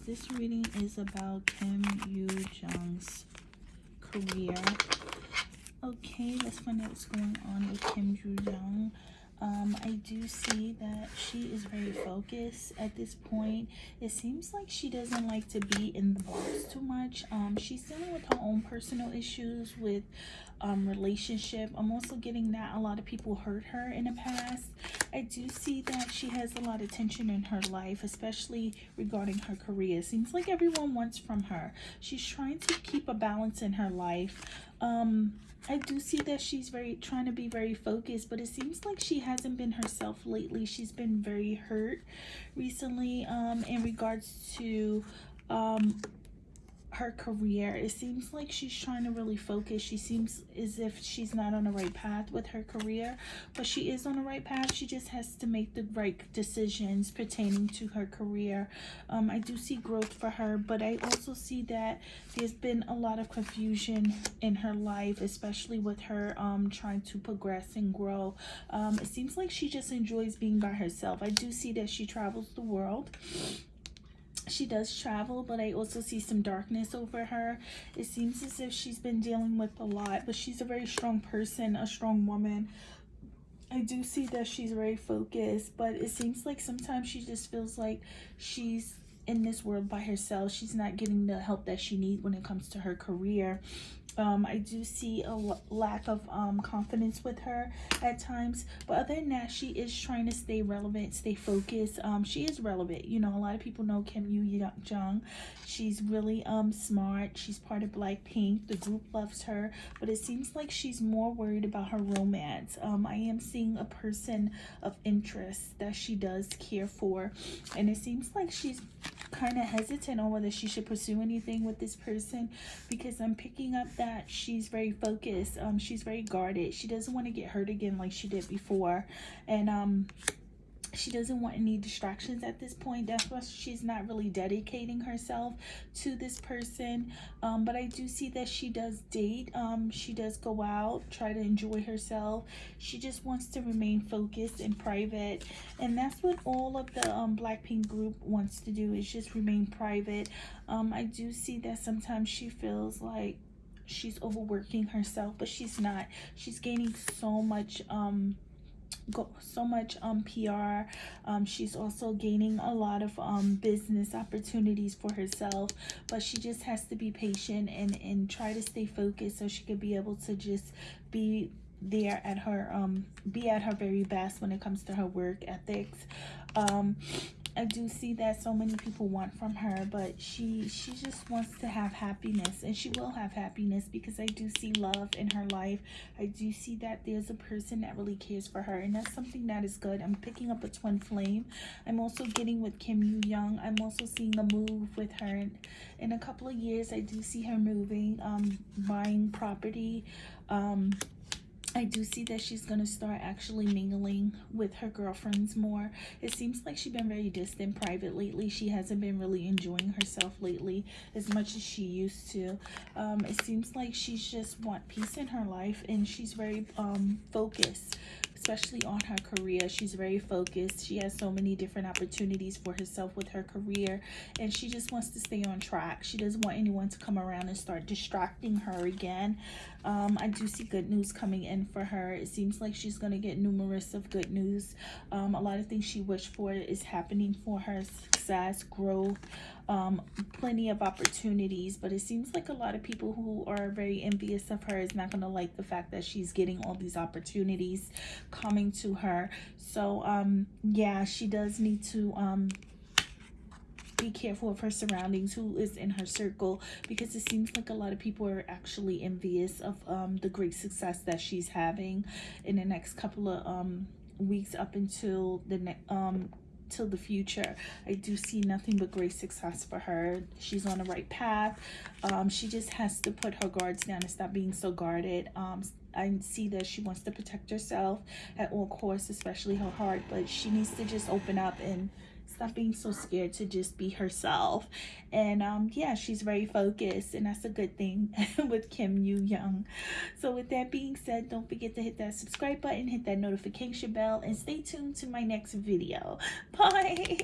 This reading is about Kim Yoo Jung's career. Okay, let's find out what's going on with Kim Yoo Jung. Um, I do see that she is very focused at this point. It seems like she doesn't like to be in the box too much. Um, she's dealing with her own personal issues with um, relationship. I'm also getting that a lot of people hurt her in the past. I do see that she has a lot of tension in her life, especially regarding her career. Seems like everyone wants from her. She's trying to keep a balance in her life. Um, I do see that she's very trying to be very focused, but it seems like she hasn't been herself lately. She's been very hurt recently um, in regards to um, her career. It seems like she's trying to really focus. She seems as if she's not on the right path with her career, but she is on the right path. She just has to make the right decisions pertaining to her career. Um, I do see growth for her, but I also see that there's been a lot of confusion in her life, especially with her um, trying to progress and grow. Um, it seems like she just enjoys being by herself. I do see that she travels the world she does travel but i also see some darkness over her. It seems as if she's been dealing with a lot but she's a very strong person a strong woman. I do see that she's very focused but it seems like sometimes she just feels like she's in this world by herself. She's not getting the help that she needs when it comes to her career um, I do see a lack of um, confidence with her at times. But other than that, she is trying to stay relevant, stay focused. Um, she is relevant. You know, a lot of people know Kim Yoo Jung. She's really um smart. She's part of Blackpink. The group loves her. But it seems like she's more worried about her romance. Um, I am seeing a person of interest that she does care for. And it seems like she's kind of hesitant on whether she should pursue anything with this person because I'm picking up that she's very focused. Um, she's very guarded. She doesn't want to get hurt again like she did before. And um, she doesn't want any distractions at this point. That's why she's not really dedicating herself to this person. Um, but i do see that she does date. Um, she does go out try to enjoy herself. She just wants to remain focused and private. And that's what all of the um, blackpink group wants to do is just remain private. Um, i do see that sometimes she feels like she's overworking herself but she's not. She's gaining so much um go so much um pr um she's also gaining a lot of um business opportunities for herself but she just has to be patient and and try to stay focused so she could be able to just be there at her um be at her very best when it comes to her work ethics. Um I do see that so many people want from her, but she she just wants to have happiness, and she will have happiness because I do see love in her life. I do see that there's a person that really cares for her, and that's something that is good. I'm picking up a twin flame. I'm also getting with Kim Yoo Young. I'm also seeing a move with her. In a couple of years, I do see her moving, um, buying property, um, I do see that she's going to start actually mingling with her girlfriends more. It seems like she's been very distant private lately. She hasn't been really enjoying herself lately as much as she used to. Um, it seems like she's just want peace in her life and she's very um, focused especially on her career. She's very focused. She has so many different opportunities for herself with her career, and she just wants to stay on track. She doesn't want anyone to come around and start distracting her again. Um, I do see good news coming in for her. It seems like she's going to get numerous of good news. Um, a lot of things she wished for is happening for her success, growth, um, plenty of opportunities. But it seems like a lot of people who are very envious of her is not going to like the fact that she's getting all these opportunities coming to her. So, um, yeah, she does need to um, be careful of her surroundings, who is in her circle, because it seems like a lot of people are actually envious of um, the great success that she's having in the next couple of um, weeks up until the next um till the future. I do see nothing but great success for her. She's on the right path. Um she just has to put her guards down and stop being so guarded. Um I see that she wants to protect herself at all costs, especially her heart, but she needs to just open up and stop being so scared to just be herself. And um yeah she's very focused and that's a good thing with kim yoo young. So with that being said don't forget to hit that subscribe button hit that notification bell and stay tuned to my next video. Bye